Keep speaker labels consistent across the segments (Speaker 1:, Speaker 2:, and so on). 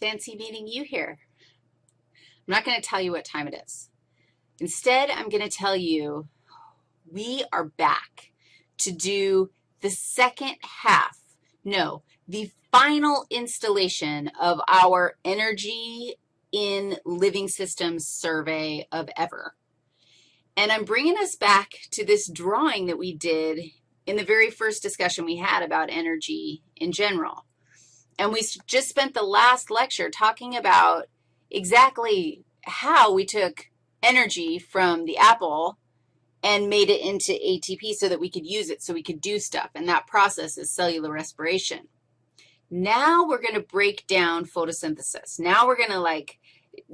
Speaker 1: Fancy meeting you here. I'm not going to tell you what time it is. Instead, I'm going to tell you we are back to do the second half, no, the final installation of our Energy in Living Systems survey of ever. And I'm bringing us back to this drawing that we did in the very first discussion we had about energy in general. And we just spent the last lecture talking about exactly how we took energy from the apple and made it into ATP so that we could use it, so we could do stuff, and that process is cellular respiration. Now we're going to break down photosynthesis. Now we're going to, like,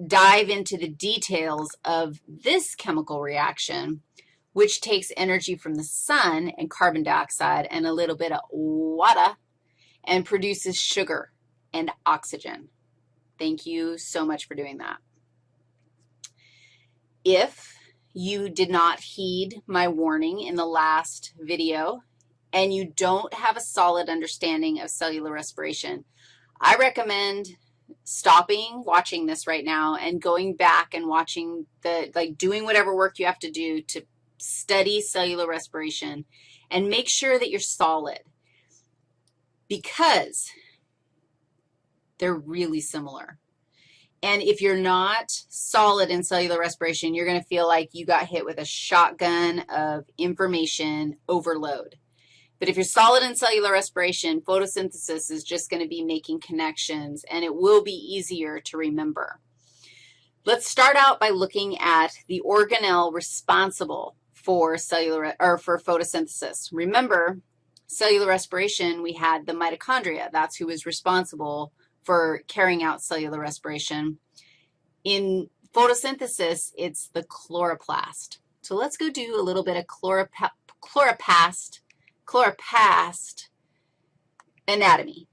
Speaker 1: dive into the details of this chemical reaction, which takes energy from the sun and carbon dioxide and a little bit of water and produces sugar and oxygen. Thank you so much for doing that. If you did not heed my warning in the last video and you don't have a solid understanding of cellular respiration, I recommend stopping watching this right now and going back and watching the, like doing whatever work you have to do to study cellular respiration and make sure that you're solid because they're really similar. And if you're not solid in cellular respiration, you're going to feel like you got hit with a shotgun of information overload. But if you're solid in cellular respiration, photosynthesis is just going to be making connections, and it will be easier to remember. Let's start out by looking at the organelle responsible for cellular or for photosynthesis. Remember, cellular respiration, we had the mitochondria. That's who is responsible for carrying out cellular respiration. In photosynthesis, it's the chloroplast. So let's go do a little bit of chloroplast, chloroplast anatomy.